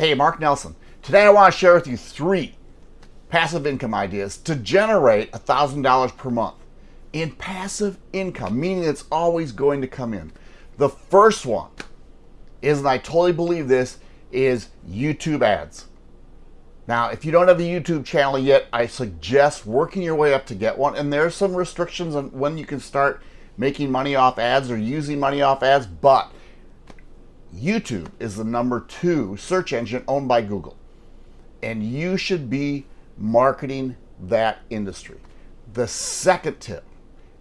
Hey, Mark Nelson. Today I want to share with you three passive income ideas to generate $1,000 per month in passive income, meaning it's always going to come in. The first one is, and I totally believe this, is YouTube ads. Now, if you don't have a YouTube channel yet, I suggest working your way up to get one. And there's some restrictions on when you can start making money off ads or using money off ads, but YouTube is the number two search engine owned by Google. And you should be marketing that industry. The second tip,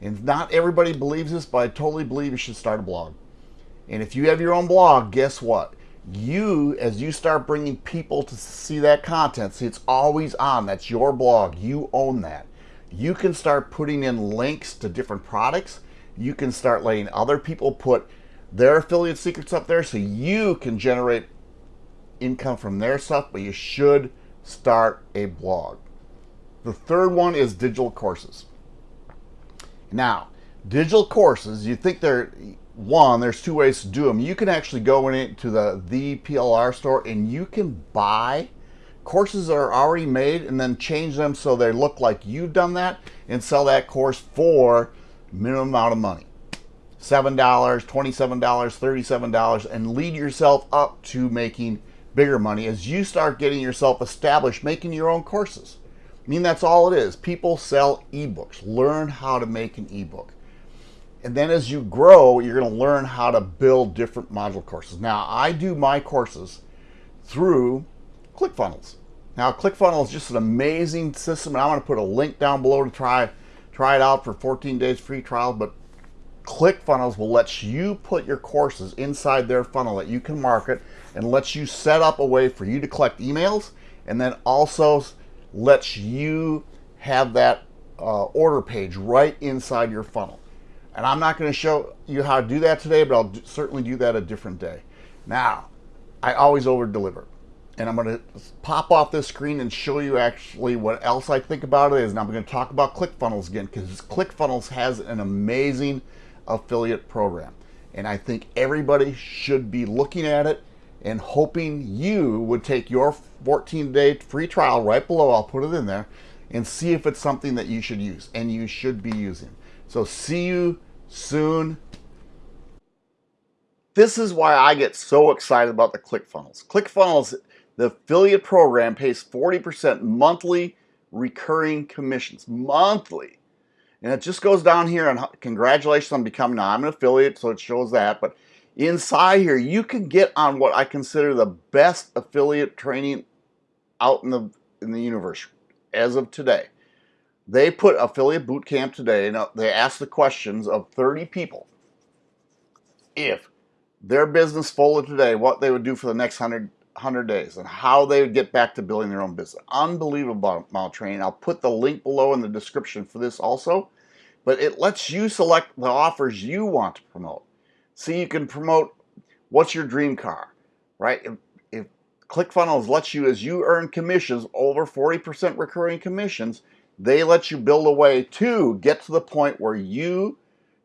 and not everybody believes this, but I totally believe you should start a blog. And if you have your own blog, guess what? You, as you start bringing people to see that content, see it's always on, that's your blog, you own that. You can start putting in links to different products. You can start letting other people put their affiliate secrets up there so you can generate income from their stuff, but you should start a blog. The third one is digital courses. Now, digital courses, you think they're one, there's two ways to do them. You can actually go into the the PLR store and you can buy courses that are already made and then change them so they look like you've done that and sell that course for minimum amount of money. $7, $27, $37 and lead yourself up to making bigger money as you start getting yourself established making your own courses. I mean, that's all it is. People sell ebooks. Learn how to make an ebook. And then as you grow, you're going to learn how to build different module courses. Now, I do my courses through ClickFunnels. Now, ClickFunnels is just an amazing system, and I'm going to put a link down below to try try it out for 14 days free trial. But ClickFunnels will let you put your courses inside their funnel that you can market and lets you set up a way for you to collect emails and then also lets you have that uh, order page right inside your funnel. And I'm not going to show you how to do that today, but I'll certainly do that a different day. Now, I always over deliver. And I'm going to pop off this screen and show you actually what else I think about it is. And I'm going to talk about ClickFunnels again because ClickFunnels has an amazing affiliate program. And I think everybody should be looking at it and hoping you would take your 14 day free trial right below. I'll put it in there and see if it's something that you should use and you should be using. So see you soon. This is why I get so excited about the ClickFunnels. ClickFunnels, the affiliate program pays 40% monthly recurring commissions. Monthly. And it just goes down here and congratulations on becoming, now I'm an affiliate, so it shows that, but inside here, you can get on what I consider the best affiliate training out in the, in the universe as of today. They put affiliate boot camp today and uh, they asked the questions of 30 people if their business folded today, what they would do for the next 100, 100 days and how they would get back to building their own business. Unbelievable amount of training. I'll put the link below in the description for this also, but it lets you select the offers you want to promote. See, you can promote what's your dream car, right? If, if ClickFunnels lets you, as you earn commissions, over 40% recurring commissions, they let you build a way to get to the point where you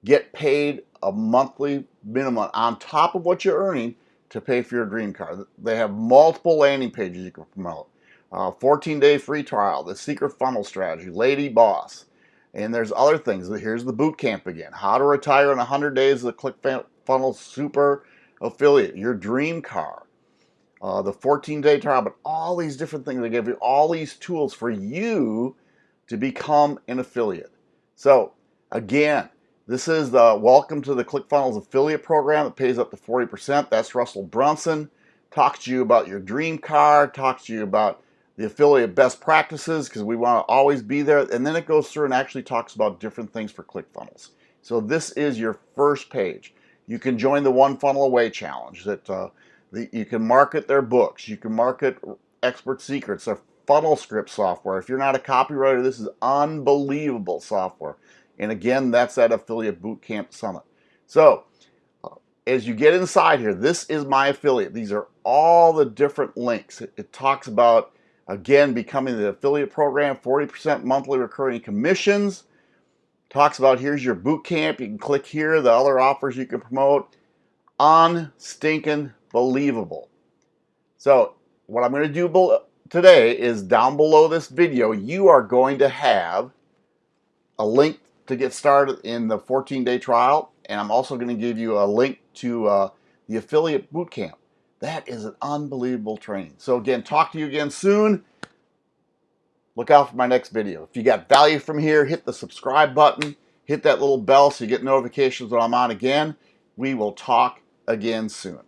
get paid a monthly minimum on top of what you're earning to pay for your dream car. They have multiple landing pages you can promote. 14-day uh, free trial, the secret funnel strategy, lady boss. And there's other things. Here's the boot camp again. How to retire in 100 days the ClickFunnels super affiliate, your dream car, uh, the 14-day trial, but all these different things. They give you all these tools for you to become an affiliate. So again, this is the welcome to the ClickFunnels affiliate program that pays up to 40%. That's Russell Brunson. Talks to you about your dream car, talks to you about the affiliate best practices because we want to always be there. And then it goes through and actually talks about different things for ClickFunnels. So this is your first page. You can join the One Funnel Away Challenge that uh, you can market their books. You can market Expert Secrets, their funnel script software. If you're not a copywriter, this is unbelievable software. And again, that's that Affiliate Bootcamp Summit. So uh, as you get inside here, this is my affiliate. These are all the different links. It, it talks about, again, becoming the affiliate program, 40% monthly recurring commissions. Talks about here's your boot camp. You can click here, the other offers you can promote. On stinking believable. So what I'm going to do today is down below this video, you are going to have a link to get started in the 14-day trial, and I'm also going to give you a link to uh, the affiliate bootcamp. That is an unbelievable training. So again, talk to you again soon. Look out for my next video. If you got value from here, hit the subscribe button, hit that little bell so you get notifications when I'm on again. We will talk again soon.